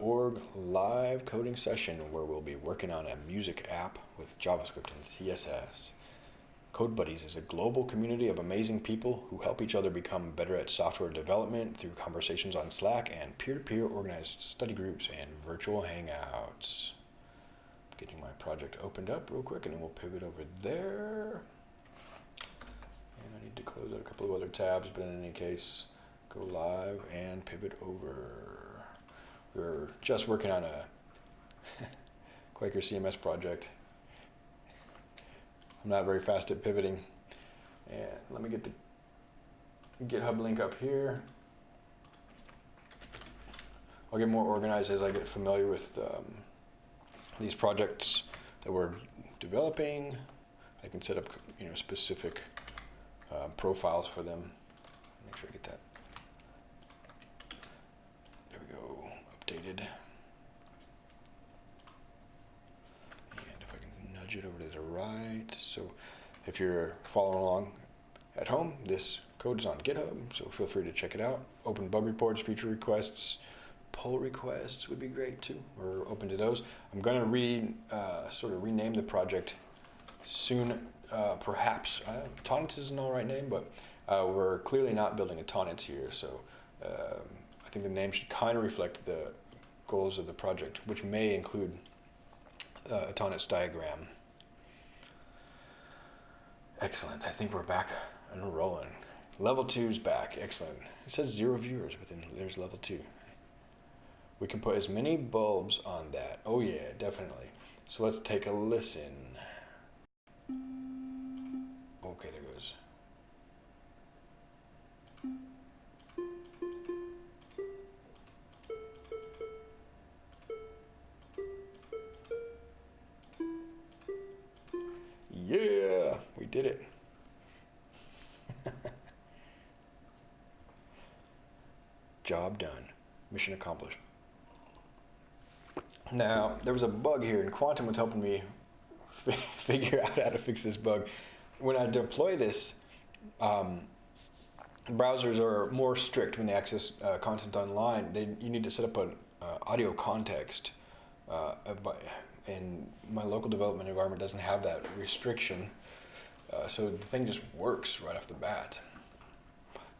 Org live coding session where we'll be working on a music app with JavaScript and CSS. Code Buddies is a global community of amazing people who help each other become better at software development through conversations on Slack and peer-to-peer -peer organized study groups and virtual hangouts. Getting my project opened up real quick and then we'll pivot over there. And I need to close out a couple of other tabs, but in any case, go live and pivot over. We're just working on a Quaker CMS project. I'm not very fast at pivoting. And let me get the GitHub link up here. I'll get more organized as I get familiar with um, these projects that we're developing. I can set up you know, specific uh, profiles for them. Make sure I get that updated. And if I can nudge it over to the right. So if you're following along at home, this code is on GitHub, so feel free to check it out. Open bug reports, feature requests, pull requests would be great too. We're open to those. I'm going to re, uh, sort of rename the project soon, uh, perhaps. Uh, Tonnetz is an all right name, but uh, we're clearly not building a Tonnetz here, so um, I think the name should kind of reflect the goals of the project, which may include uh, a Tonnetz diagram. Excellent. I think we're back and rolling. Level two is back. Excellent. It says zero viewers, but then there's level two. We can put as many bulbs on that. Oh yeah, definitely. So let's take a listen. Okay, there goes. Did it. Job done. Mission accomplished. Now, there was a bug here, and Quantum was helping me figure out how to fix this bug. When I deploy this, um, browsers are more strict when they access uh, content online. They, you need to set up an uh, audio context uh, and my local development environment doesn't have that restriction. Uh, so the thing just works right off the bat.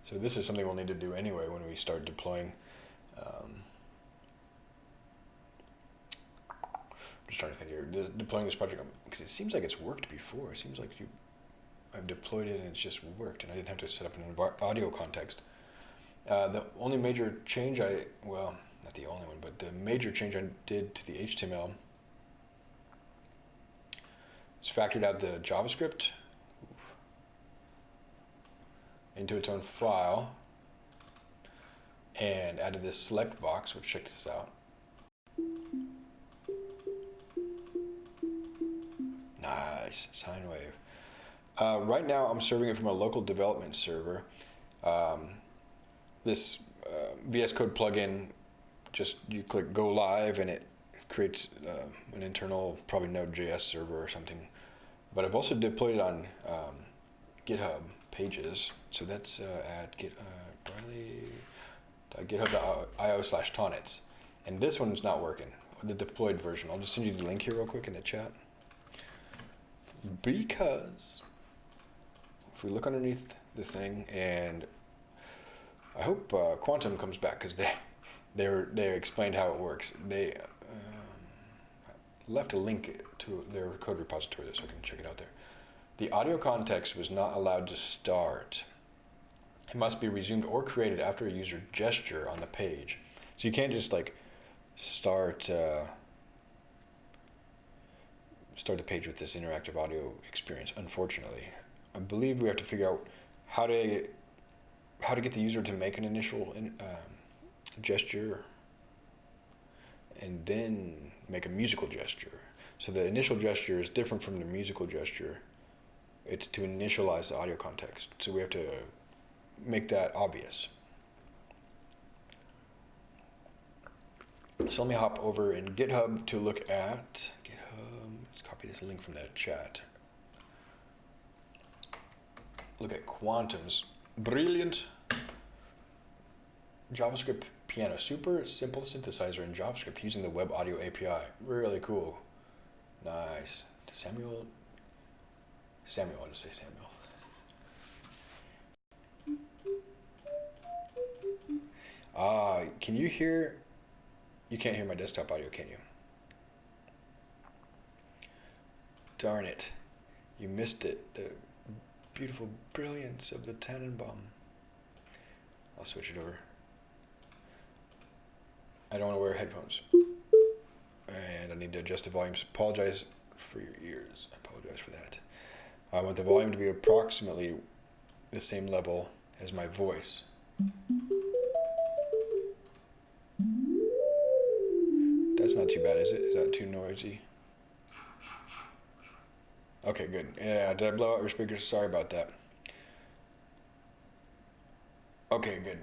So this is something we'll need to do anyway when we start deploying. Um, I'm just trying to think here. De deploying this project because it seems like it's worked before. It seems like you, I've deployed it and it's just worked, and I didn't have to set up an audio context. Uh, the only major change I well, not the only one, but the major change I did to the HTML is factored out the JavaScript into its own file and added this select box, which check this out. Nice, sine wave. Uh, right now I'm serving it from a local development server. Um, this uh, VS Code plugin, just you click go live and it creates uh, an internal, probably Node.js server or something. But I've also deployed it on um, GitHub pages. So that's uh, at git, uh, github.io slash tonnetz. And this one's not working, the deployed version. I'll just send you the link here real quick in the chat. Because if we look underneath the thing and I hope uh, Quantum comes back because they they they explained how it works. They left a link to their code repository so I can check it out there. The audio context was not allowed to start. It must be resumed or created after a user gesture on the page. So you can't just like start uh, start the page with this interactive audio experience. Unfortunately, I believe we have to figure out how to how to get the user to make an initial in, um, gesture and then make a musical gesture. So the initial gesture is different from the musical gesture. It's to initialize the audio context. So we have to make that obvious. So let me hop over in GitHub to look at GitHub. Let's copy this link from that chat. Look at Quantum's brilliant JavaScript piano. Super simple synthesizer in JavaScript using the Web Audio API. Really cool. Nice. Samuel. Samuel, I'll just say Samuel. Ah, uh, can you hear? You can't hear my desktop audio, can you? Darn it. You missed it. The beautiful brilliance of the Tannenbaum. I'll switch it over. I don't want to wear headphones. And I need to adjust the volumes. Apologize for your ears. I apologize for that. I want the volume to be approximately the same level as my voice. That's not too bad, is it? Is that too noisy? Okay, good. Yeah, did I blow out your speakers? Sorry about that. Okay, good.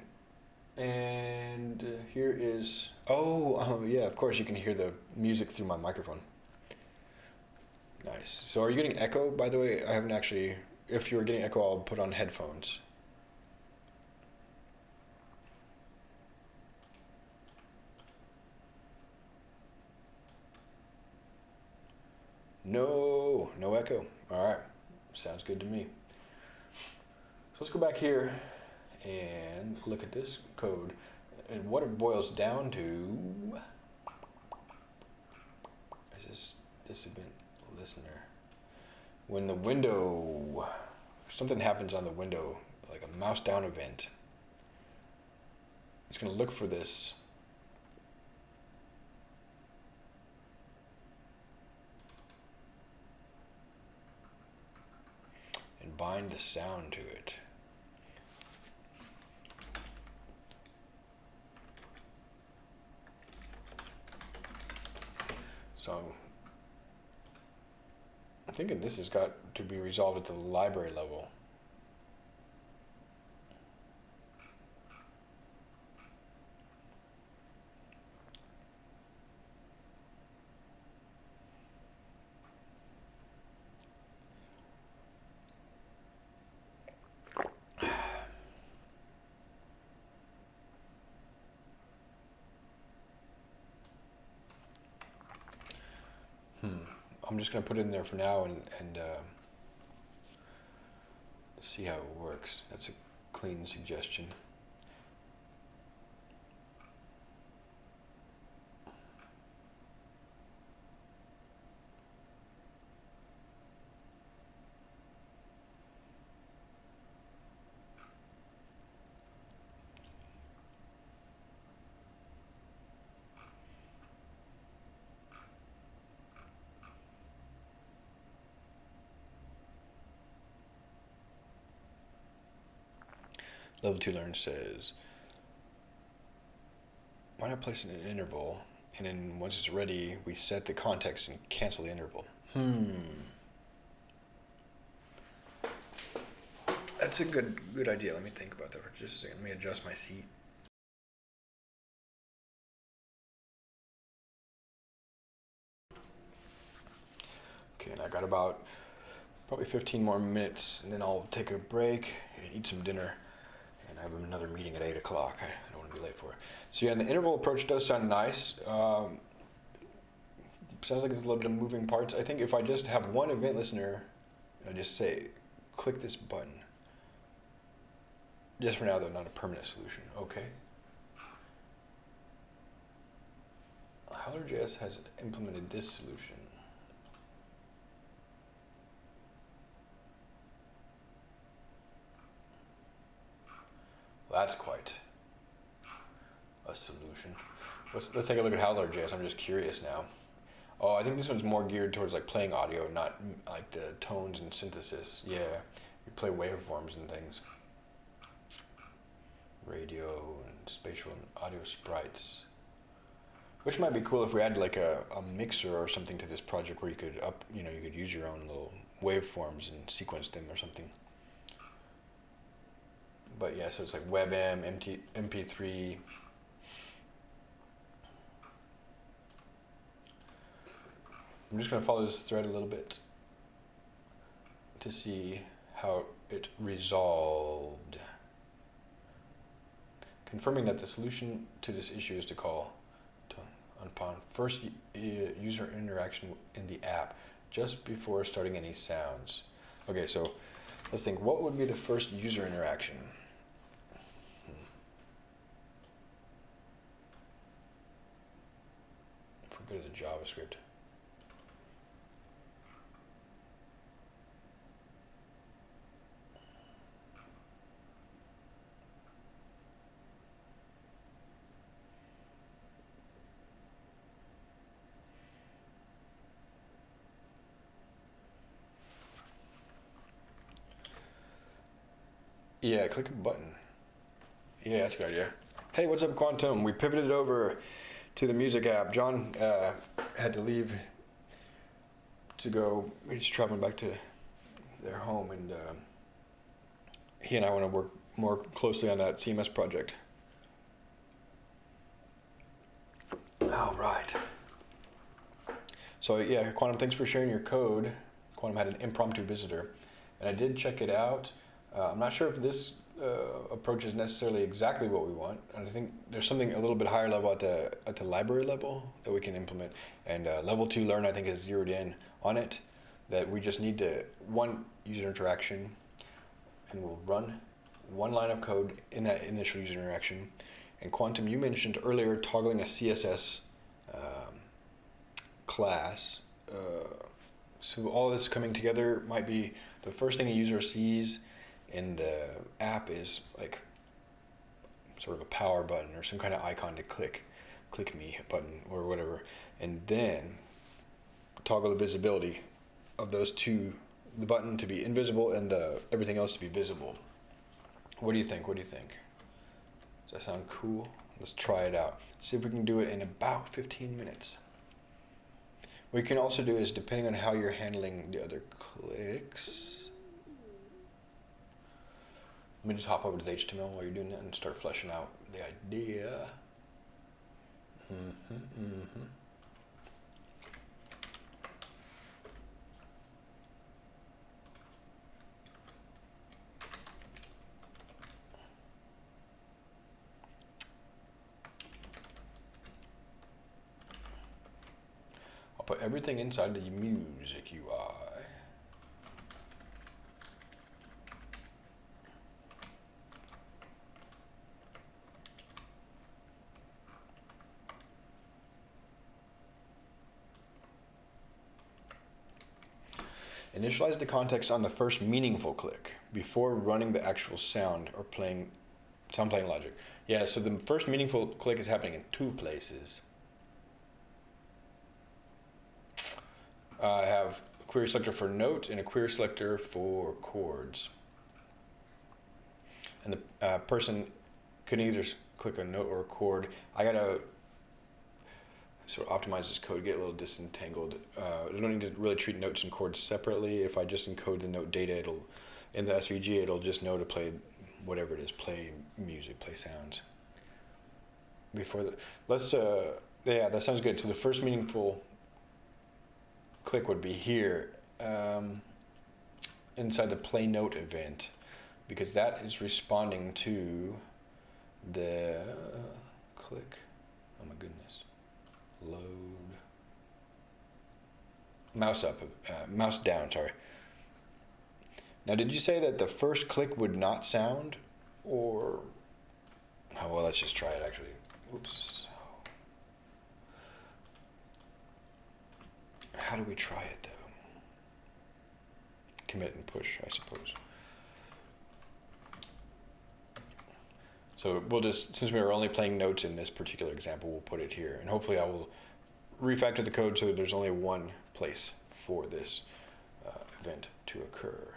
And uh, here is, oh, um, yeah, of course you can hear the music through my microphone. Nice. So are you getting echo, by the way? I haven't actually, if you were getting echo, I'll put on headphones. No, no echo. All right, sounds good to me. So let's go back here and look at this code. And what it boils down to is this, this event listener. When the window, something happens on the window, like a mouse down event, it's going to look for this and bind the sound to it. So I'm thinking this has got to be resolved at the library level. I'm just going to put it in there for now and, and uh, see how it works. That's a clean suggestion. Level 2 Learn says, why not place it in an interval, and then once it's ready, we set the context and cancel the interval. Hmm. That's a good good idea. Let me think about that for just a second. Let me adjust my seat. Okay, and I got about probably 15 more minutes, and then I'll take a break and eat some dinner have another meeting at 8 o'clock. I don't want to be late for it. So yeah, and the interval approach does sound nice. Um, sounds like it's a little bit of moving parts. I think if I just have one event listener, I just say, click this button. Just for now, though, not a permanent solution. Okay. Howler.js has implemented this solution. That's quite a solution. Let's, let's take a look at Howler.js. I'm just curious now. Oh, I think this one's more geared towards like playing audio, not like the tones and synthesis. Yeah, you play waveforms and things. Radio and spatial and audio sprites. Which might be cool if we add like a, a mixer or something to this project where you could up, you know, you could use your own little waveforms and sequence them or something but yeah, so it's like WebM, MT, MP3. I'm just going to follow this thread a little bit to see how it resolved. confirming that the solution to this issue is to call upon first user interaction in the app just before starting any sounds. Okay, so let's think, what would be the first user interaction? Hmm. If we go to the JavaScript. Yeah, click a button. Yeah, that's a good idea. Hey, what's up, Quantum? We pivoted over to the music app. John uh, had to leave to go. He's traveling back to their home, and uh, he and I want to work more closely on that CMS project. All right. So yeah, Quantum, thanks for sharing your code. Quantum had an impromptu visitor, and I did check it out. Uh, I'm not sure if this uh, approach is necessarily exactly what we want, and I think there's something a little bit higher level at the at the library level that we can implement. And uh, level two learn, I think, has zeroed in on it. That we just need to one user interaction, and we'll run one line of code in that initial user interaction. And Quantum, you mentioned earlier toggling a CSS um, class. Uh, so all this coming together might be the first thing a user sees in the app is like sort of a power button or some kind of icon to click, click me button or whatever, and then toggle the visibility of those two, the button to be invisible and the everything else to be visible. What do you think? What do you think? Does that sound cool? Let's try it out. See if we can do it in about 15 minutes. What you can also do is, depending on how you're handling the other clicks, let me just hop over to the HTML while you're doing that and start fleshing out the idea. Mm-hmm, mm-hmm. I'll put everything inside the music UI. Initialize the context on the first meaningful click before running the actual sound or playing sound playing logic. Yeah, so the first meaningful click is happening in two places. I have a query selector for note and a query selector for chords. And the uh, person can either click a note or a chord. I gotta sort of optimize this code, get a little disentangled. Uh, I don't need to really treat notes and chords separately. If I just encode the note data, it'll in the SVG, it'll just know to play whatever it is, play music, play sounds. Before the, let's, uh, yeah, that sounds good. So the first meaningful click would be here um, inside the play note event because that is responding to the click. Oh my goodness load mouse up, uh, mouse down, sorry. Now, did you say that the first click would not sound, or, oh, well, let's just try it, actually. Oops. How do we try it, though? Commit and push, I suppose. So we'll just, since we were only playing notes in this particular example, we'll put it here. And hopefully I will refactor the code so there's only one place for this uh, event to occur.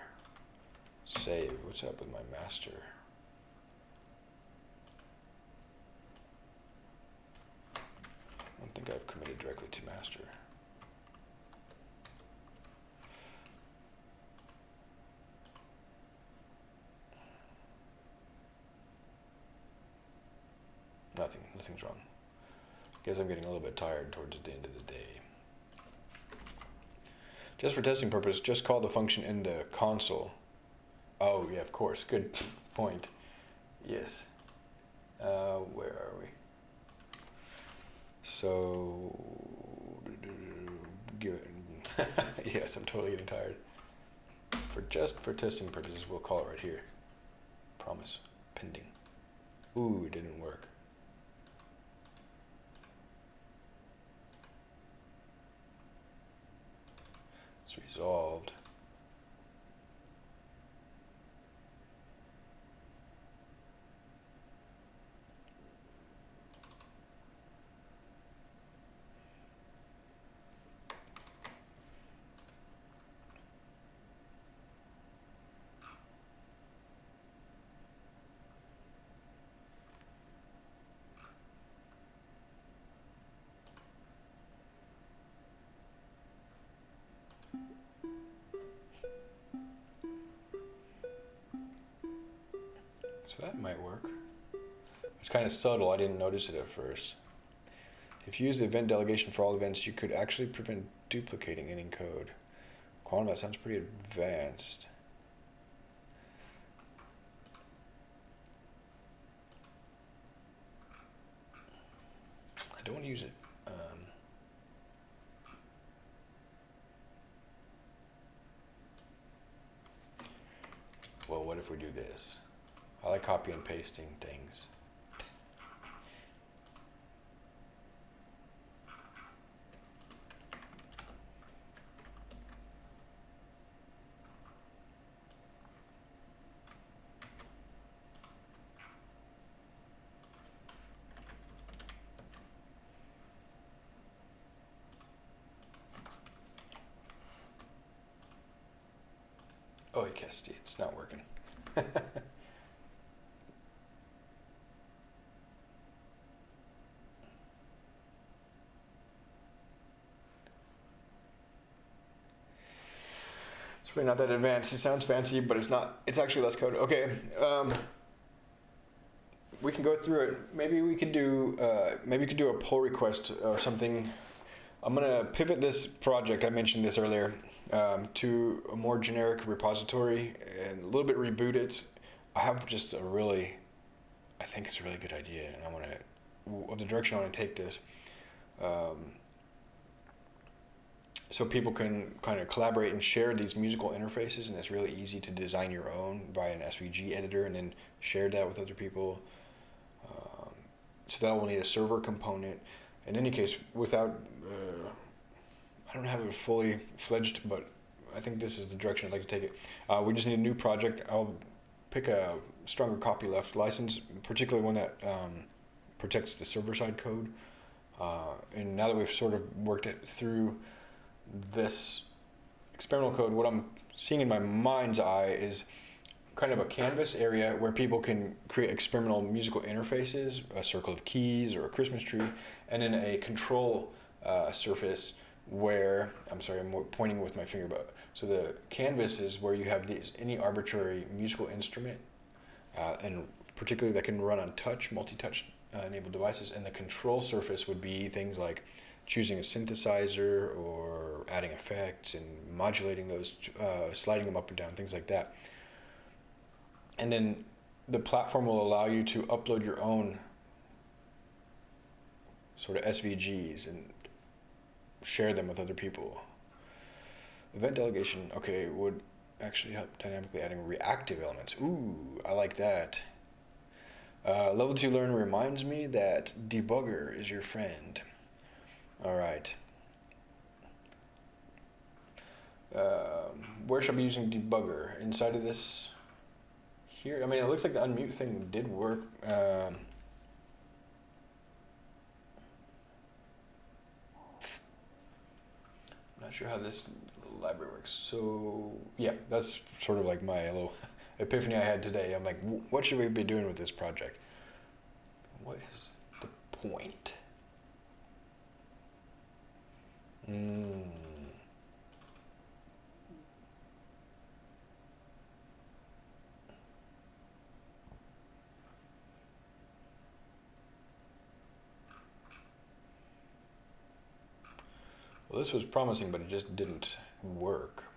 Save, what's up with my master? I don't think I've committed directly to master. Guess I'm getting a little bit tired towards the end of the day. Just for testing purpose, just call the function in the console. Oh, yeah, of course. Good point. Yes. Uh, where are we? So, yes, I'm totally getting tired. For just for testing purposes, we'll call it right here. Promise. Pending. Ooh, it didn't work. It's resolved. So that might work. It's kind of subtle, I didn't notice it at first. If you use the event delegation for all events, you could actually prevent duplicating any code. Quantum, that sounds pretty advanced. I don't want to use it. Um, well, what if we do this? I copy and pasting things. Oh, you can't see. It's not working. Not that advanced. It sounds fancy, but it's not. It's actually less code. Okay. Um, we can go through it. Maybe we could do. Uh, maybe we could do a pull request or something. I'm gonna pivot this project. I mentioned this earlier um, to a more generic repository and a little bit reboot it. I have just a really. I think it's a really good idea, and I want to. Of the direction I want to take this. Um, so people can kind of collaborate and share these musical interfaces and it's really easy to design your own via an svg editor and then share that with other people. Um, so that will need a server component. In any case without uh, i don't have it fully fledged but i think this is the direction i'd like to take it. Uh, we just need a new project. I'll pick a stronger copyleft license particularly one that um, protects the server side code. Uh, and now that we've sort of worked it through this experimental code, what I'm seeing in my mind's eye is kind of a canvas area where people can create experimental musical interfaces, a circle of keys or a Christmas tree, and then a control uh, surface where, I'm sorry, I'm pointing with my finger, but so the canvas is where you have these, any arbitrary musical instrument, uh, and particularly that can run on touch, multi-touch uh, enabled devices, and the control surface would be things like choosing a synthesizer or adding effects and modulating those, uh, sliding them up and down, things like that. And then the platform will allow you to upload your own sort of SVGs and share them with other people. Event delegation, okay, would actually help dynamically adding reactive elements. Ooh, I like that. Uh, level 2 learn reminds me that debugger is your friend. All right. Um, where should I be using debugger? Inside of this here? I mean, it looks like the unmute thing did work. Um, not sure how this library works. So yeah, that's sort of like my little epiphany I had today. I'm like, what should we be doing with this project? What is the point? Mm. Well, this was promising, but it just didn't work.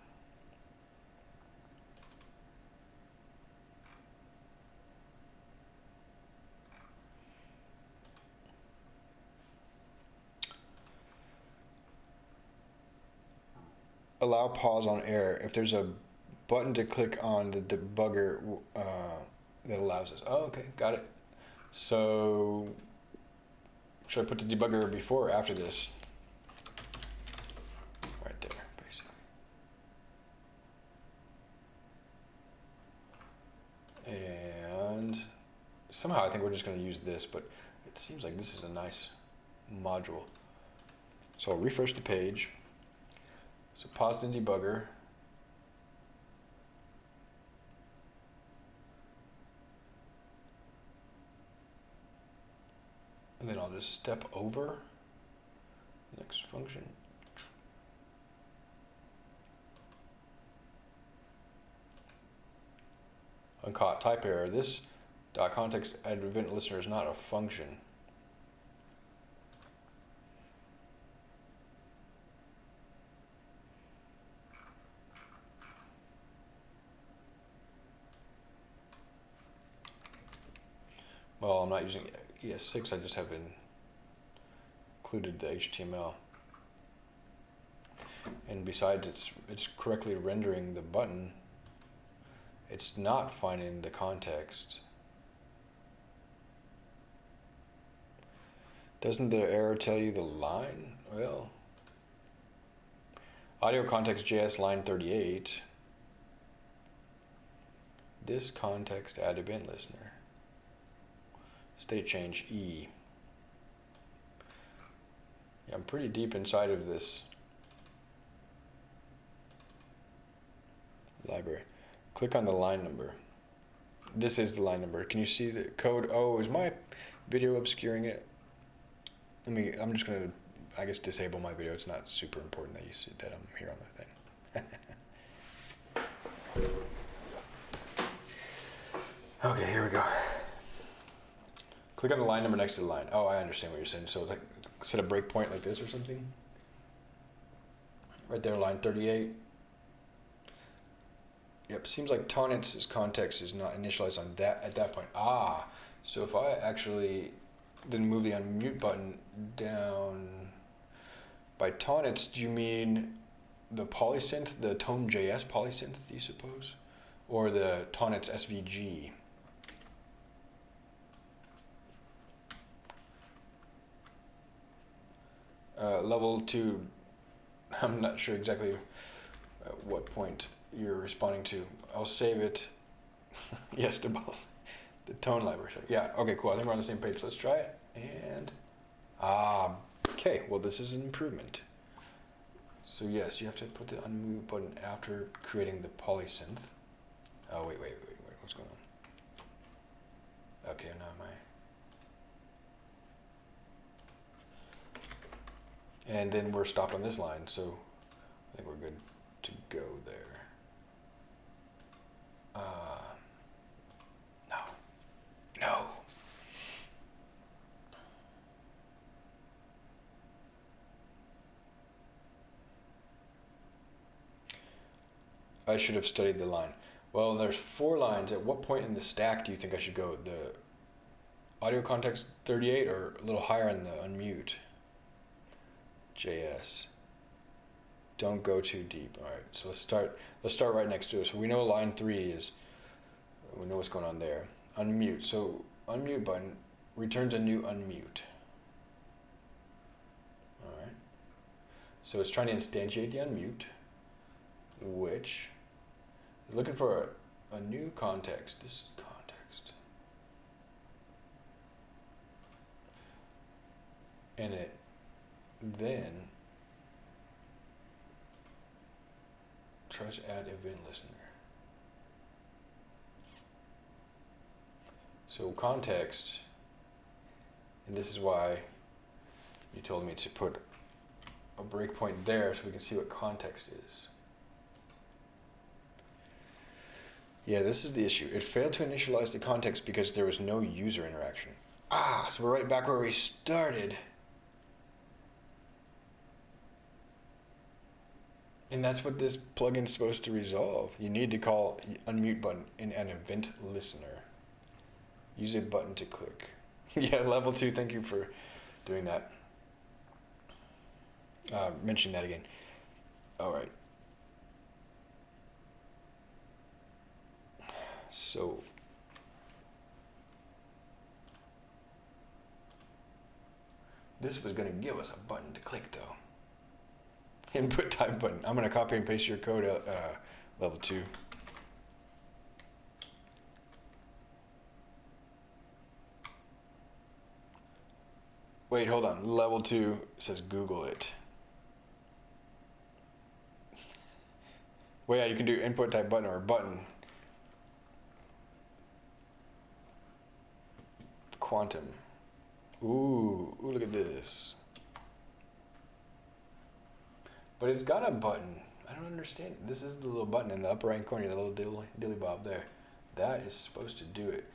Allow pause on air if there's a button to click on the debugger uh, that allows us. Oh, okay, got it. So should I put the debugger before or after this? Right there, basically. And somehow I think we're just going to use this, but it seems like this is a nice module. So I'll refresh the page. So pause in debugger. And then I'll just step over next function. Uncaught type error. This dot context event listener is not a function. Well, I'm not using ES6, I just have included the HTML. And besides, it's, it's correctly rendering the button. It's not finding the context. Doesn't the error tell you the line? Well, audio context JS line 38. This context add event listener. State change E. Yeah, I'm pretty deep inside of this library. Click on the line number. This is the line number. Can you see the code? Oh, is my video obscuring it? Let me, I'm just gonna, I guess, disable my video. It's not super important that you see that I'm here on the thing. okay, here we go. Click on the line number next to the line. Oh, I understand what you're saying. So like, set a breakpoint like this or something. Right there, line 38. Yep, seems like Tonnetz context is not initialized on that at that point. Ah, so if I actually then move the unmute button down by Tonnetz, do you mean the polysynth, the Tone.js polysynth, do you suppose? Or the Tonnet's SVG? Uh, level two, I'm not sure exactly at what point you're responding to. I'll save it. yes, to both. The tone library. Yeah, okay, cool. I think we're on the same page. Let's try it. And, ah, okay, well, this is an improvement. So yes, you have to put the unmute button after creating the polysynth. Oh, wait, wait, wait, wait, what's going on? Okay, now my And then we're stopped on this line, so I think we're good to go there. Uh, no. No. I should have studied the line. Well, there's four lines. At what point in the stack do you think I should go? The audio context 38 or a little higher in the unmute? JS. Don't go too deep. All right, so let's start. Let's start right next to it. So we know line three is. We know what's going on there. Unmute. So unmute button returns a new unmute. All right. So it's trying to instantiate the unmute, which is looking for a, a new context. This context. And it then tries to add event listener. So context, and this is why you told me to put a breakpoint there so we can see what context is. Yeah, this is the issue. It failed to initialize the context because there was no user interaction. Ah, so we're right back where we started. And that's what this plugin's supposed to resolve. You need to call unmute button in an event listener. Use a button to click. yeah, level two, thank you for doing that. Uh, mention that again. All right. So this was going to give us a button to click though. Input type button. I'm going to copy and paste your code uh, level 2. Wait, hold on. Level 2 says Google it. well, yeah, you can do input type button or button. Quantum. Ooh, ooh, look at this. But it's got a button. I don't understand. This is the little button in the upper right corner, the little dilly, dilly bob there. That is supposed to do it.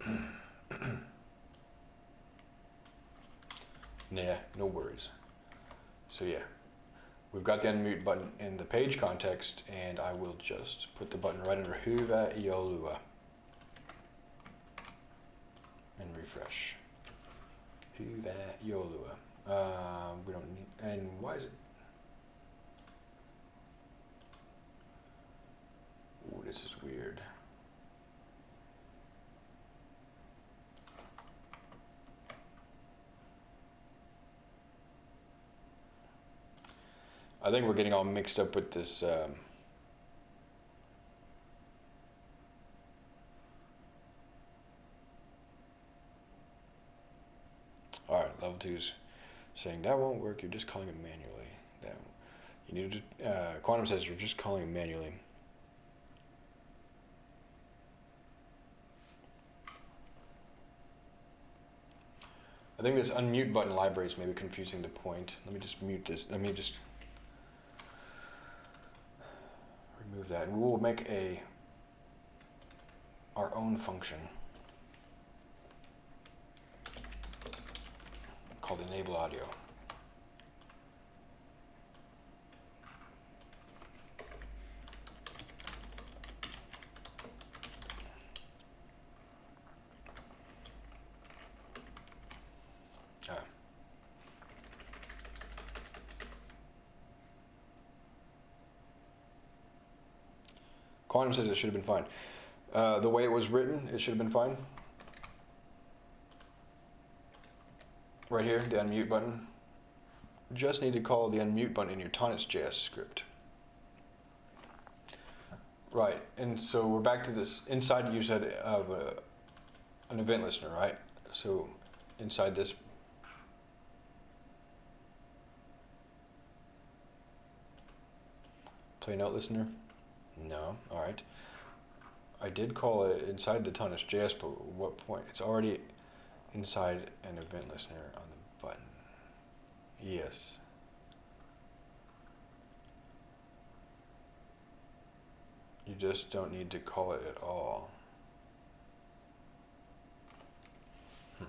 nah, no worries. So yeah, we've got the unmute button in the page context, and I will just put the button right under Huva Iolua and refresh. Huva Iolua. Uh, we don't need, and why is it? Ooh, this is weird. I think we're getting all mixed up with this. Um, all right, level two's saying that won't work. You're just calling it manually. That you need to. Uh, Quantum says you're just calling it manually. I think this unmute button library is maybe confusing the point. Let me just mute this. Let me just remove that, and we'll make a our own function called enable audio. Quantum says it should have been fine. Uh, the way it was written, it should have been fine. Right here, the unmute button. Just need to call the unmute button in your Tonnetz.js script. Right, and so we're back to this inside you said of a, an event listener, right? So inside this play note listener? No, all right. I did call it inside the Tonnetz.js, but what point? It's already inside an event listener on the button. Yes. You just don't need to call it at all. Hmm.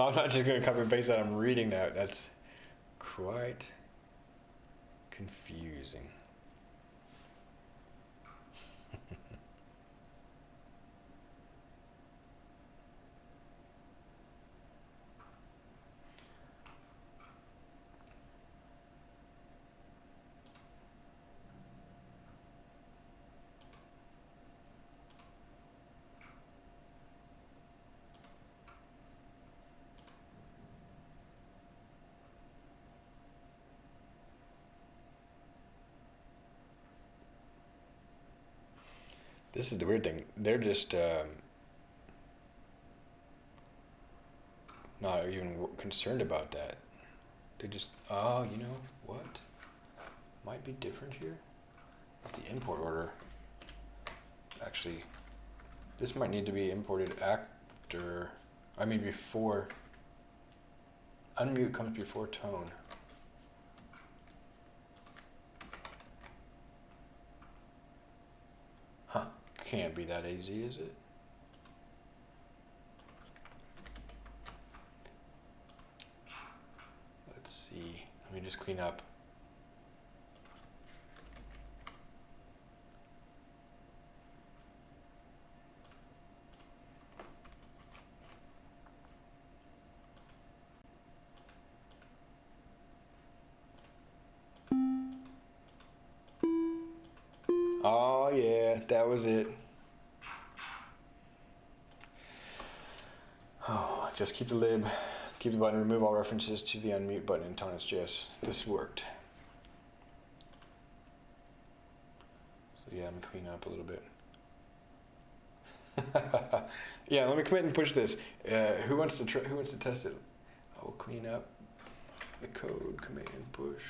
Well, I'm not just going to copy and paste that. I'm reading that. That's quite confusing. This is the weird thing. They're just um, not even concerned about that. They just, oh, you know what? Might be different here. It's the import order. Actually, this might need to be imported after, I mean before. Unmute comes before tone. Can't be that easy, is it? Let's see. Let me just clean up. Oh yeah, that was it. Oh, just keep the lib, keep the button, remove all references to the unmute button in Tonnetz.js. This worked. So yeah, I'm clean up a little bit. yeah, let me commit and push this. Uh, who wants to who wants to test it? I will clean up the code, command push.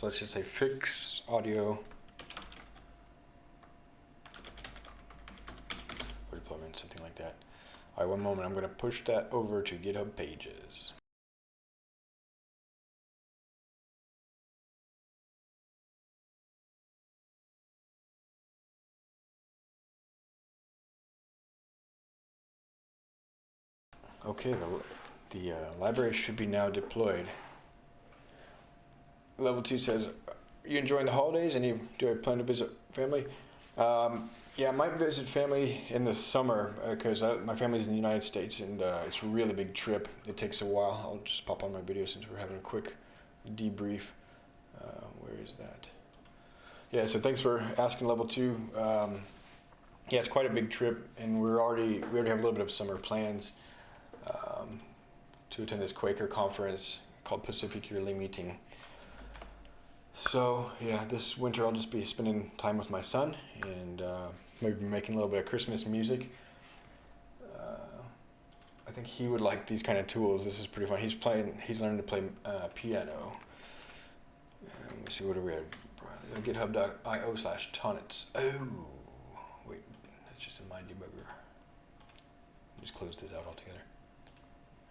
So let's just say fix audio deployment, something like that. All right, one moment. I'm going to push that over to GitHub Pages. Okay, the, the uh, library should be now deployed. Level two says, you enjoying the holidays and you do I plan to visit family? Um, yeah, I might visit family in the summer because uh, my family's in the United States and uh, it's a really big trip. It takes a while. I'll just pop on my video since we're having a quick debrief. Uh, where is that? Yeah, so thanks for asking level two. Um, yeah, it's quite a big trip and we're already, we already have a little bit of summer plans um, to attend this Quaker conference called Pacific Yearly Meeting. So yeah, this winter I'll just be spending time with my son and uh, maybe making a little bit of Christmas music. Uh, I think he would like these kind of tools. This is pretty fun. He's playing. He's learning to play uh, piano. let me see what are we at? GitHub.io slash tonnetz. Oh, wait, that's just in my debugger. Just close this out altogether.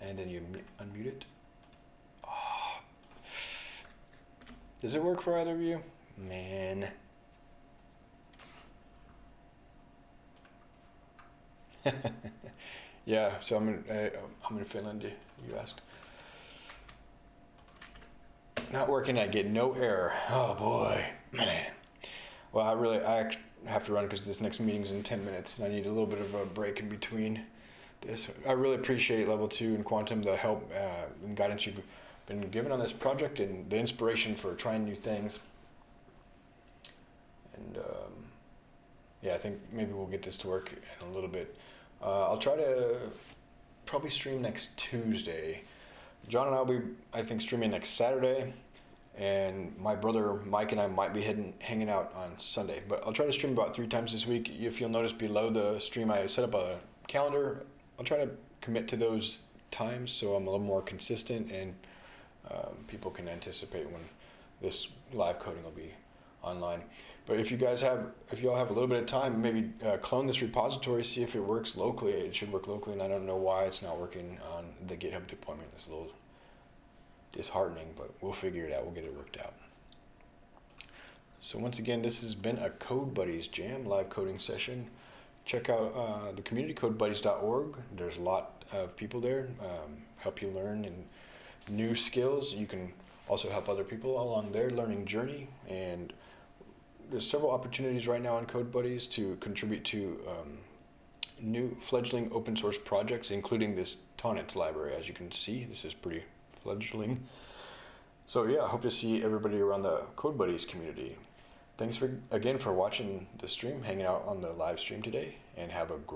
And then you unmute it. Does it work for either of you? Man. yeah, so I'm in, uh, I'm in Finland, you asked. Not working, I get no error. Oh boy, man. Well, I really, I have to run because this next meeting's in 10 minutes and I need a little bit of a break in between this. I really appreciate Level 2 and Quantum, the help uh, and guidance you've been given on this project and the inspiration for trying new things. And um, yeah, I think maybe we'll get this to work in a little bit. Uh, I'll try to probably stream next Tuesday. John and I will be, I think, streaming next Saturday. And my brother Mike and I might be heading, hanging out on Sunday. But I'll try to stream about three times this week. If you'll notice below the stream, I set up a calendar. I'll try to commit to those times so I'm a little more consistent and um, people can anticipate when this live coding will be online. But if you guys have, if you all have a little bit of time, maybe uh, clone this repository, see if it works locally. It should work locally, and I don't know why it's not working on the GitHub deployment. It's a little disheartening, but we'll figure it out. We'll get it worked out. So once again, this has been a Code Buddies Jam live coding session. check out uh, the communitycodebuddies.org. There's a lot of people there um, help you learn and new skills. You can also help other people along their learning journey. And there's several opportunities right now on Code Buddies to contribute to um, new fledgling open source projects, including this Tonnetz library. As you can see, this is pretty fledgling. So yeah, I hope to see everybody around the Code Buddies community. Thanks for again for watching the stream, hanging out on the live stream today, and have a